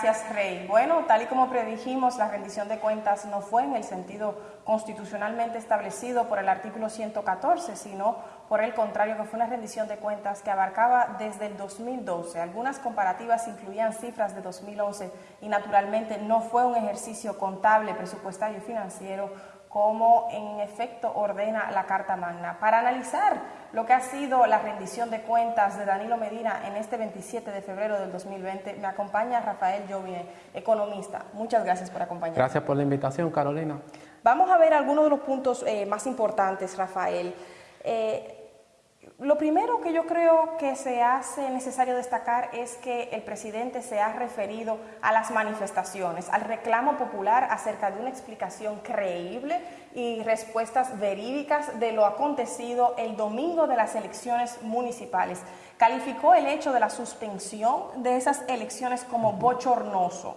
Gracias, Rey. Bueno, tal y como predijimos, la rendición de cuentas no fue en el sentido constitucionalmente establecido por el artículo 114, sino por el contrario, que fue una rendición de cuentas que abarcaba desde el 2012. Algunas comparativas incluían cifras de 2011 y naturalmente no fue un ejercicio contable, presupuestario y financiero como en efecto ordena la Carta Magna. Para analizar lo que ha sido la rendición de cuentas de Danilo Medina en este 27 de febrero del 2020, me acompaña Rafael Jovine, economista. Muchas gracias por acompañarnos. Gracias por la invitación, Carolina. Vamos a ver algunos de los puntos eh, más importantes, Rafael. Eh, lo primero que yo creo que se hace necesario destacar es que el presidente se ha referido a las manifestaciones, al reclamo popular acerca de una explicación creíble y respuestas verídicas de lo acontecido el domingo de las elecciones municipales. Calificó el hecho de la suspensión de esas elecciones como bochornoso.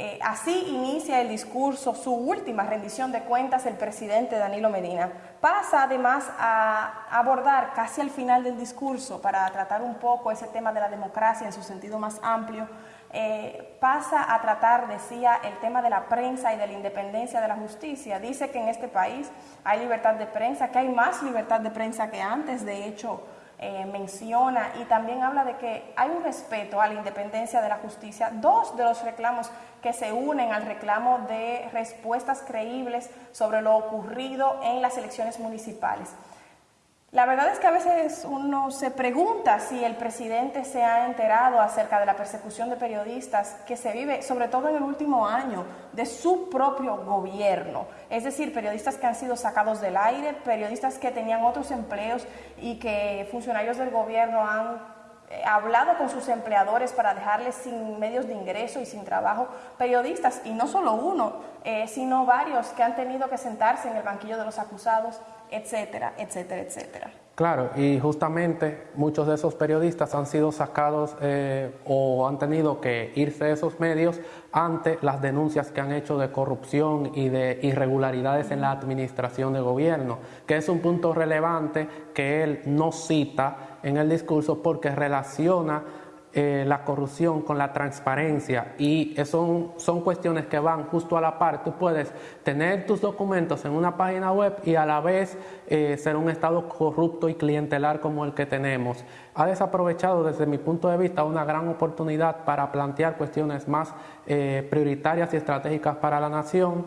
Eh, así inicia el discurso, su última rendición de cuentas, el presidente Danilo Medina. Pasa además a abordar casi al final del discurso, para tratar un poco ese tema de la democracia en su sentido más amplio, eh, pasa a tratar, decía, el tema de la prensa y de la independencia de la justicia. Dice que en este país hay libertad de prensa, que hay más libertad de prensa que antes, de hecho, eh, menciona y también habla de que hay un respeto a la independencia de la justicia. Dos de los reclamos que se unen al reclamo de respuestas creíbles sobre lo ocurrido en las elecciones municipales. La verdad es que a veces uno se pregunta si el presidente se ha enterado acerca de la persecución de periodistas que se vive, sobre todo en el último año, de su propio gobierno. Es decir, periodistas que han sido sacados del aire, periodistas que tenían otros empleos y que funcionarios del gobierno han eh, hablado con sus empleadores para dejarles sin medios de ingreso y sin trabajo, periodistas, y no solo uno, eh, sino varios que han tenido que sentarse en el banquillo de los acusados, etcétera, etcétera, etcétera. Claro, y justamente muchos de esos periodistas han sido sacados eh, o han tenido que irse de esos medios ante las denuncias que han hecho de corrupción y de irregularidades en la administración de gobierno, que es un punto relevante que él no cita en el discurso porque relaciona eh, la corrupción con la transparencia y son, son cuestiones que van justo a la par. Tú puedes tener tus documentos en una página web y a la vez eh, ser un Estado corrupto y clientelar como el que tenemos. Ha desaprovechado desde mi punto de vista una gran oportunidad para plantear cuestiones más eh, prioritarias y estratégicas para la nación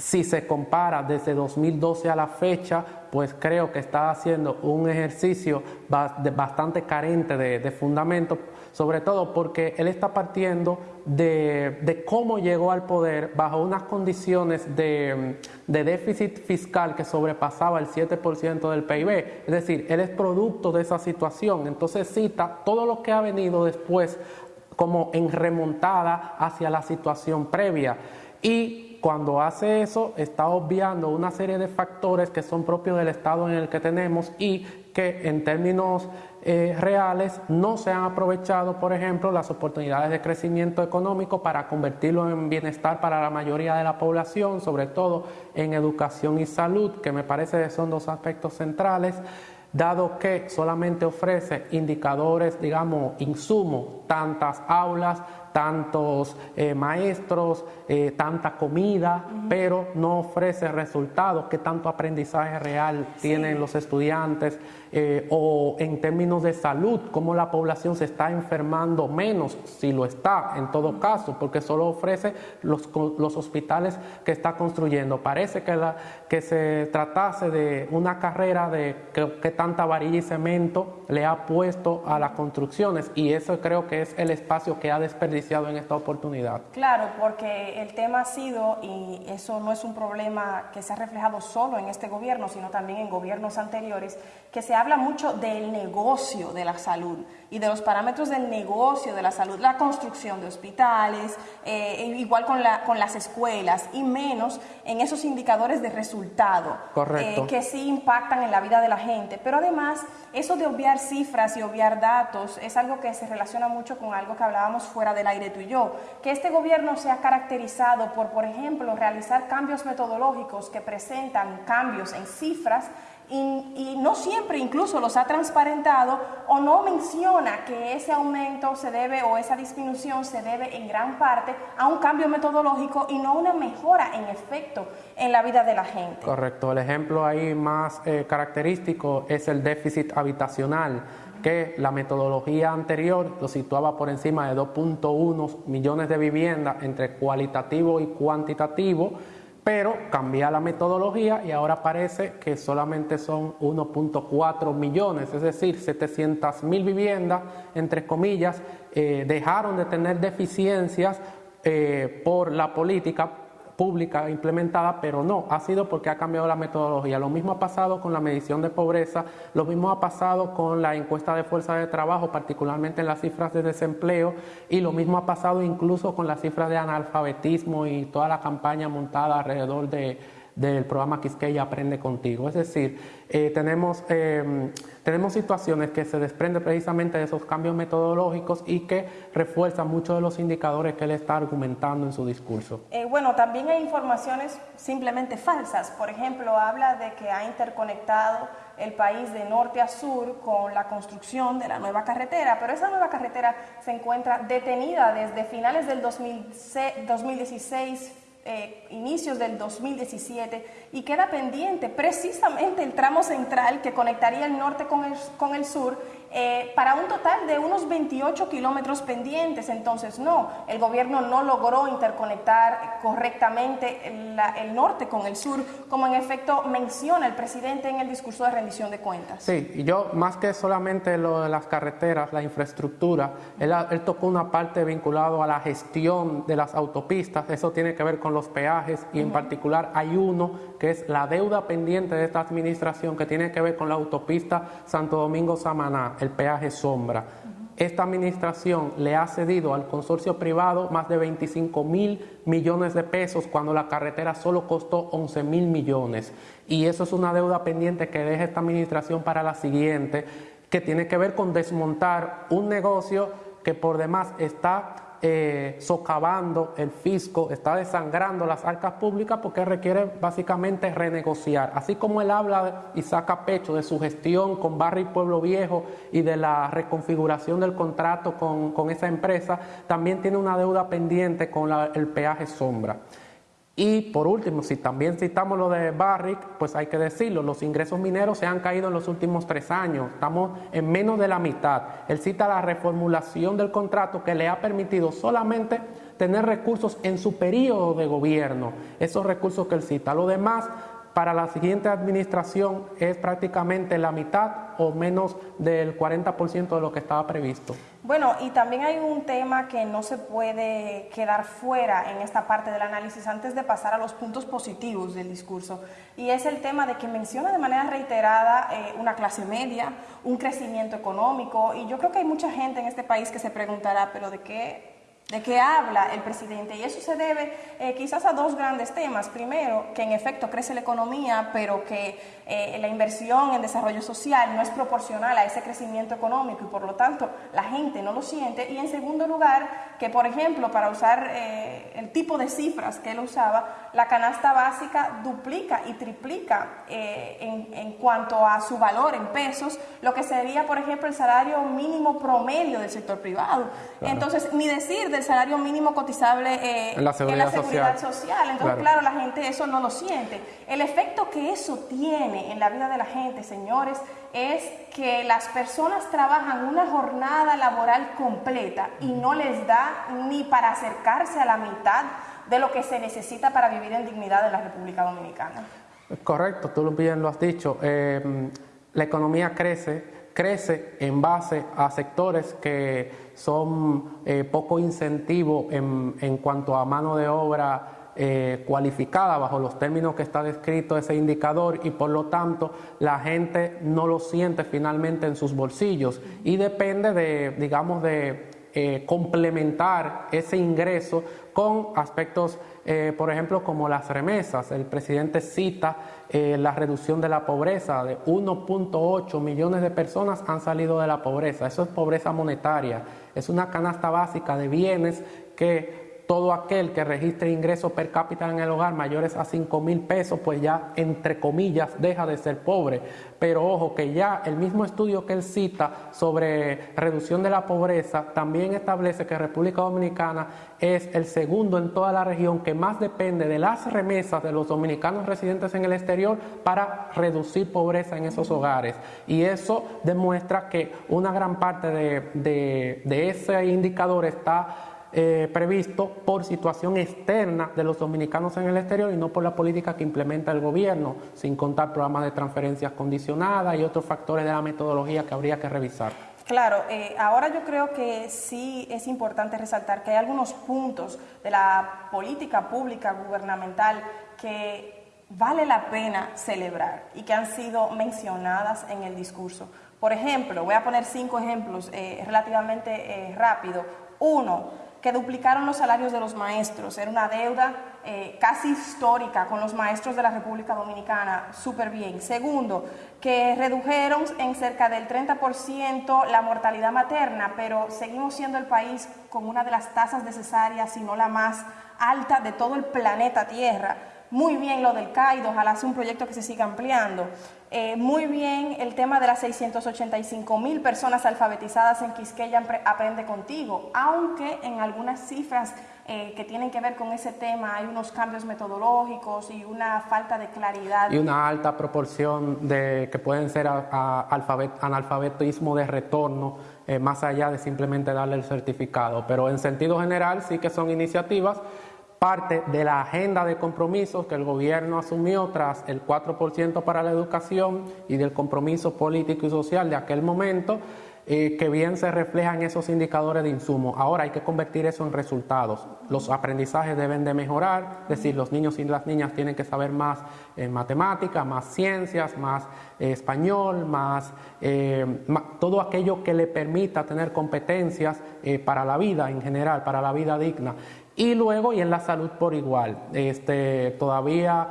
si se compara desde 2012 a la fecha, pues creo que está haciendo un ejercicio bastante carente de, fundamento, sobre todo porque él está partiendo de, cómo llegó al poder bajo unas condiciones de, de déficit fiscal que sobrepasaba el 7% del PIB. Es decir, él es producto de esa situación. Entonces cita todo lo que ha venido después como en remontada hacia la situación previa. Y cuando hace eso está obviando una serie de factores que son propios del estado en el que tenemos y que en términos eh, reales no se han aprovechado, por ejemplo, las oportunidades de crecimiento económico para convertirlo en bienestar para la mayoría de la población, sobre todo en educación y salud, que me parece que son dos aspectos centrales dado que solamente ofrece indicadores, digamos, insumos, tantas aulas, tantos eh, maestros, eh, tanta comida, pero no ofrece resultados, que tanto aprendizaje real tienen los estudiantes, eh, o en términos de salud, cómo la población se está enfermando menos, si lo está en todo caso, porque solo ofrece los, los hospitales que está construyendo. Parece que, la, que se tratase de una carrera de que, tanta varilla y cemento le ha puesto a las construcciones. Y eso creo que es el espacio que ha desperdiciado en esta oportunidad. Claro, porque el tema ha sido, y eso no es un problema que se ha reflejado solo en este gobierno, sino también en gobiernos anteriores, que se habla mucho del negocio de la salud y de los parámetros del negocio de la salud, la construcción de hospitales, eh, e igual con, la, con las escuelas y menos en esos indicadores de resultado eh, que sí impactan en la vida de la gente. Pero además, eso de obviar cifras y obviar datos es algo que se relaciona mucho con algo que hablábamos fuera del aire tú y yo, que este gobierno se ha caracterizado por, por ejemplo, realizar cambios metodológicos que presentan cambios en cifras y, no siempre incluso los ha transparentado o no menciona que ese aumento se debe o esa disminución se debe en gran parte a un cambio metodológico y no una mejora en efecto en la vida de la gente. Correcto, el ejemplo ahí más eh, característico es el déficit habitacional que la metodología anterior lo situaba por encima de 2.1 millones de viviendas entre cualitativo y cuantitativo pero cambia la metodología y ahora parece que solamente son 1.4 millones, es decir, 700 mil viviendas, entre comillas, eh, dejaron de tener deficiencias eh, por la política pública implementada, pero no, ha sido porque ha cambiado la metodología. Lo mismo ha pasado con la medición de pobreza, lo mismo ha pasado con la encuesta de fuerza de trabajo, particularmente en las cifras de desempleo, y lo mismo ha pasado incluso con las cifras de analfabetismo y toda la campaña montada alrededor de del programa Quisqueya Aprende Contigo. Es decir, eh, tenemos, eh, tenemos situaciones que se desprenden precisamente de esos cambios metodológicos y que refuerzan muchos de los indicadores que él está argumentando en su discurso. Eh, bueno, también hay informaciones simplemente falsas. Por ejemplo, habla de que ha interconectado el país de norte a sur con la construcción de la nueva carretera, pero esa nueva carretera se encuentra detenida desde finales del 2016 eh, inicios del 2017 y queda pendiente precisamente el tramo central que conectaría el norte con el, con el sur eh, para un total de unos 28 kilómetros pendientes. Entonces, no, el gobierno no logró interconectar correctamente el, norte con el sur, como en efecto menciona el presidente en el discurso de rendición de cuentas. Sí, y yo más que solamente lo de las carreteras, la infraestructura, él, él tocó una parte vinculada a la gestión de las autopistas, eso tiene que ver con los peajes y en particular hay uno que es la deuda pendiente de esta administración que tiene que ver con la autopista Santo Domingo-Samaná el peaje sombra. Esta administración le ha cedido al consorcio privado más de 25 mil millones de pesos cuando la carretera solo costó 11 mil millones. Y eso es una deuda pendiente que deja esta administración para la siguiente, que tiene que ver con desmontar un negocio que por demás está eh, socavando el fisco, está desangrando las arcas públicas porque requiere básicamente renegociar. Así como él habla y saca pecho de su gestión con Barrio y Pueblo Viejo y de la reconfiguración del contrato con, esa empresa, también tiene una deuda pendiente con el peaje sombra. Y por último, si también citamos lo de Barrick, pues hay que decirlo, los ingresos mineros se han caído en los últimos tres años, estamos en menos de la mitad. Él cita la reformulación del contrato que le ha permitido solamente tener recursos en su periodo de gobierno, esos recursos que él cita. Lo demás para la siguiente administración es prácticamente la mitad o menos del 40% de lo que estaba previsto. Bueno, y también hay un tema que no se puede quedar fuera en esta parte del análisis antes de pasar a los puntos positivos del discurso, y es el tema de que menciona de manera reiterada eh, una clase media, un crecimiento económico, y yo creo que hay mucha gente en este país que se preguntará, pero ¿de qué de qué habla el presidente. Y eso se debe eh, quizás a dos grandes temas. Primero, que en efecto crece la economía, pero que eh, la inversión en desarrollo social no es proporcional a ese crecimiento económico y por lo tanto la gente no lo siente. Y en segundo lugar, que por ejemplo, para usar eh, el tipo de cifras que él usaba, la canasta básica duplica y triplica en, en cuanto a su valor en pesos, lo que sería, por ejemplo, el salario mínimo promedio del sector privado. Entonces, ni decir de el salario mínimo cotizable eh, en la seguridad, social. Entonces, claro. la gente eso no lo siente. El efecto que eso tiene en la vida de la gente, señores, es que las personas trabajan una jornada laboral completa y no les da ni para acercarse a la mitad de lo que se necesita para vivir en dignidad en la República Dominicana. Correcto, tú bien lo has dicho. Eh, la economía crece crece en base a sectores que son eh, poco incentivos en, en, cuanto a mano de obra eh, cualificada bajo los términos que está descrito ese indicador y por lo tanto la gente no lo siente finalmente en sus bolsillos. Y depende de, digamos, de eh, complementar ese ingreso con aspectos, eh, por ejemplo, como las remesas. El presidente cita eh, la reducción de la pobreza, de 1.8 millones de personas han salido de la pobreza. Eso es pobreza monetaria, es una canasta básica de bienes que todo aquel que registre ingresos per cápita en el hogar mayores a 5 mil pesos, pues ya entre comillas deja de ser pobre. Pero ojo que ya el mismo estudio que él cita sobre reducción de la pobreza también establece que República Dominicana es el segundo en toda la región que más depende de las remesas de los dominicanos residentes en el exterior para reducir pobreza en esos hogares. Y eso demuestra que una gran parte de, de ese indicador está eh, previsto por situación externa de los dominicanos en el exterior y no por la política que implementa el gobierno, sin contar programas de transferencias condicionadas y otros factores de la metodología que habría que revisar. Claro, eh, ahora yo creo que sí es importante resaltar que hay algunos puntos de la política pública gubernamental que vale la pena celebrar y que han sido mencionadas en el discurso. Por ejemplo, voy a poner cinco ejemplos eh, relativamente rápido. Uno, que duplicaron los salarios de los maestros. Era una deuda eh, casi histórica con los maestros de la República Dominicana, súper bien. Segundo, que redujeron en cerca del 30% la mortalidad materna, pero seguimos siendo el país con una de las tasas necesarias, si no la más alta de todo el planeta Tierra muy bien lo del CAID, ojalá sea un proyecto que se siga ampliando. Eh, muy bien el tema de las 685 mil personas alfabetizadas en Quisqueya Aprende Contigo, aunque en algunas cifras eh, que tienen que ver con ese tema hay unos cambios metodológicos y una falta de claridad. Y una alta proporción de que pueden ser analfabetismo de retorno, eh, más allá de simplemente darle el certificado. Pero en sentido general sí que son iniciativas parte de la agenda de compromisos que el gobierno asumió tras el 4% para la educación y del compromiso político y social de aquel momento, eh, que bien se refleja en esos indicadores de insumo. Ahora hay que convertir eso en resultados. Los aprendizajes deben de mejorar, es decir, los niños y las niñas tienen que saber más eh, matemáticas, más ciencias, más eh, español, más, todo aquello que le permita tener competencias para la vida en general, para la vida digna. Y luego, y en la salud por igual, este, todavía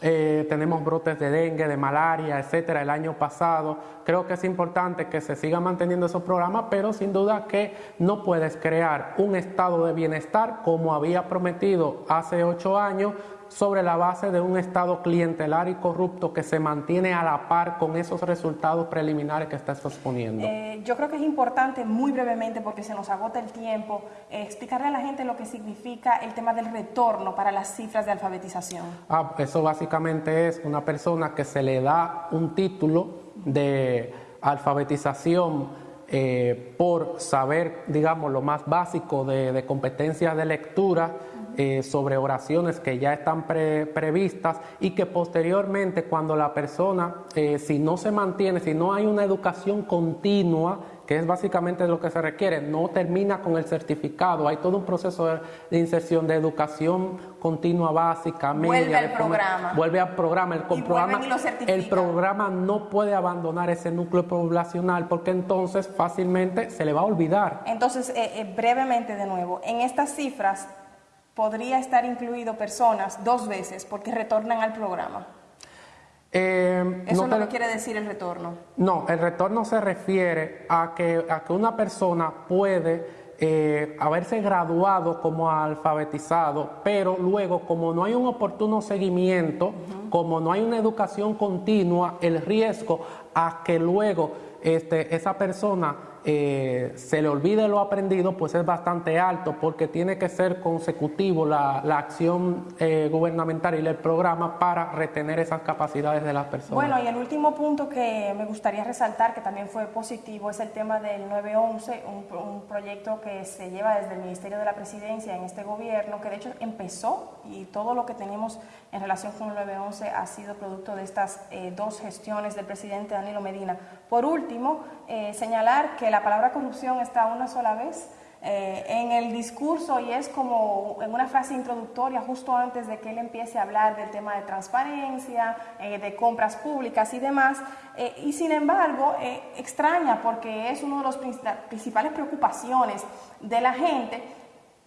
eh, tenemos brotes de dengue, de malaria, etcétera, el año pasado. Creo que es importante que se siga manteniendo esos programas, pero sin duda que no puedes crear un estado de bienestar como había prometido hace ocho años sobre la base de un Estado clientelar y corrupto que se mantiene a la par con esos resultados preliminares que estás exponiendo? Eh, yo creo que es importante, muy brevemente, porque se nos agota el tiempo, eh, explicarle a la gente lo que significa el tema del retorno para las cifras de alfabetización. Ah, eso básicamente es una persona que se le da un título de alfabetización eh, por saber, digamos, lo más básico de, de competencias de lectura, eh, sobre oraciones que ya están previstas y que posteriormente cuando la persona, eh, si no se mantiene, si no hay una educación continua, que es básicamente lo que se requiere, no termina con el certificado, hay todo un proceso de, inserción de educación continua básica, media. Vuelve al programa. Vuelve al programa. El, programa, el programa no puede abandonar ese núcleo poblacional porque entonces fácilmente se le va a olvidar. Entonces, eh, brevemente de nuevo, en estas cifras podría estar incluido personas dos veces porque retornan al programa. Eh, Eso no, quiere decir el retorno. No, el retorno se refiere a que, a que una persona puede eh, haberse graduado como alfabetizado, pero luego como no hay un oportuno seguimiento, como no hay una educación continua, el riesgo a que luego este, esa persona eh, se le olvide lo aprendido, pues es bastante alto porque tiene que ser consecutivo la, acción eh, gubernamental y el programa para retener esas capacidades de las personas. Bueno, y el último punto que me gustaría resaltar, que también fue positivo, es el tema del 911, un, un proyecto que se lleva desde el Ministerio de la Presidencia en este gobierno, que de hecho empezó y todo lo que tenemos en relación con el 911 ha sido producto de estas eh, dos gestiones del presidente Danilo Medina. Por último, señalar que la palabra corrupción está una sola vez eh, en el discurso y es como en una frase introductoria justo antes de que él empiece a hablar del tema de transparencia, eh, de compras públicas y demás. Eh, y sin embargo, extraña porque es una de las principales preocupaciones de la gente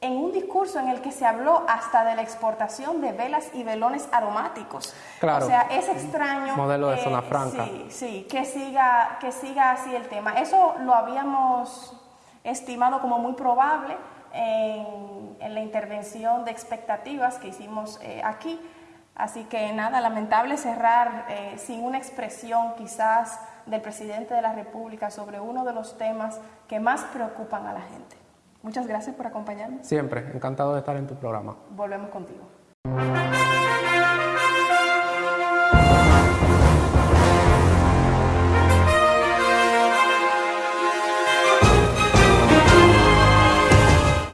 en un discurso en el que se habló hasta de la exportación de velas y velones aromáticos. Claro. O sea, es extraño. Modelo de zona franca. Sí, sí, que siga, que siga así el tema. Eso lo habíamos estimado como muy probable en, la intervención de expectativas que hicimos eh, aquí. Así que nada, lamentable cerrar eh, sin una expresión quizás del presidente de la República sobre uno de los temas que más preocupan a la gente. Muchas gracias por acompañarme. Siempre, encantado de estar en tu programa. Volvemos contigo.